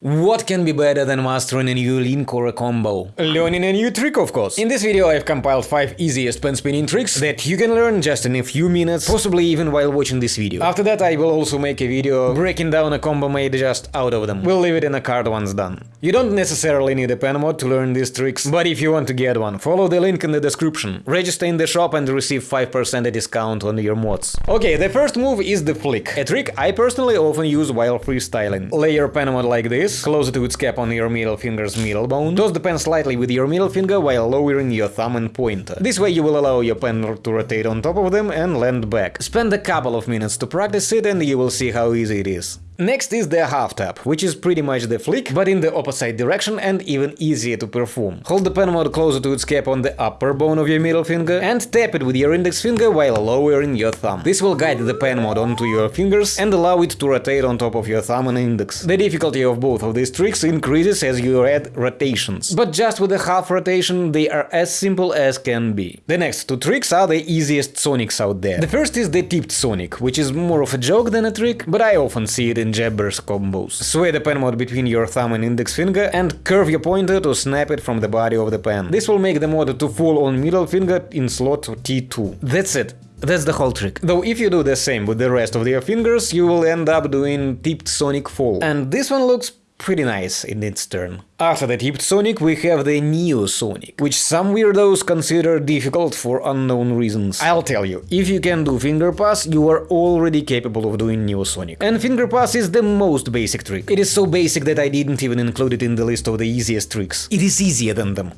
What can be better than mastering a new link or a combo? Learning a new trick, of course. In this video I've compiled 5 easiest pen spinning tricks that you can learn just in a few minutes, possibly even while watching this video. After that I will also make a video breaking down a combo made just out of them. We'll leave it in a card once done. You don't necessarily need a pen mod to learn these tricks, but if you want to get one, follow the link in the description. Register in the shop and receive 5% discount on your mods. Okay, the first move is the flick, a trick I personally often use while freestyling. Lay your pen mod like this, close to its cap on your middle finger's middle bone. Toss the pen slightly with your middle finger while lowering your thumb and pointer. This way you will allow your pen to rotate on top of them and land back. Spend a couple of minutes to practice it and you will see how easy it is. Next is the half tap, which is pretty much the flick, but in the opposite direction and even easier to perform. Hold the pen mod closer to its cap on the upper bone of your middle finger and tap it with your index finger while lowering your thumb. This will guide the pen mod onto your fingers and allow it to rotate on top of your thumb and index. The difficulty of both of these tricks increases as you add rotations, but just with a half rotation they are as simple as can be. The next two tricks are the easiest sonics out there. The first is the tipped sonic, which is more of a joke than a trick, but I often see it in jabbers combos. Sway the pen mod between your thumb and index finger and curve your pointer to snap it from the body of the pen. This will make the mod to fall on middle finger in slot T2. That's it. That's the whole trick. Though if you do the same with the rest of your fingers, you will end up doing tipped sonic fall. And this one looks pretty nice in its turn. After the tipped Sonic we have the Neo Sonic, which some weirdos consider difficult for unknown reasons. I'll tell you, if you can do finger pass, you are already capable of doing Neo Sonic. And finger pass is the most basic trick. It is so basic that I didn't even include it in the list of the easiest tricks. It is easier than them.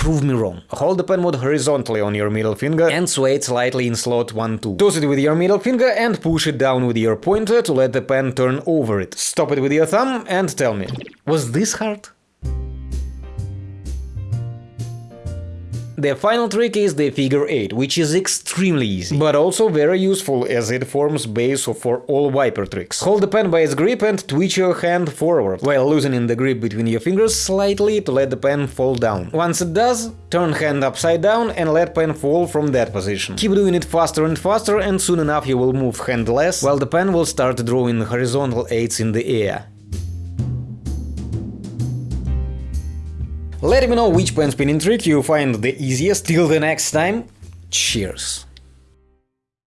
Prove me wrong. Hold the pen mod horizontally on your middle finger and sway it slightly in slot 1-2. Toss it with your middle finger and push it down with your pointer to let the pen turn over it. Stop it with your thumb and tell me, was this hard? The final trick is the figure 8, which is extremely easy, but also very useful as it forms base for all wiper tricks. Hold the pen by its grip and twitch your hand forward, while loosening the grip between your fingers slightly to let the pen fall down. Once it does, turn hand upside down and let pen fall from that position. Keep doing it faster and faster and soon enough you will move hand less, while the pen will start drawing horizontal 8s in the air. Let me know which pen spinning trick you find the easiest. Till the next time, cheers!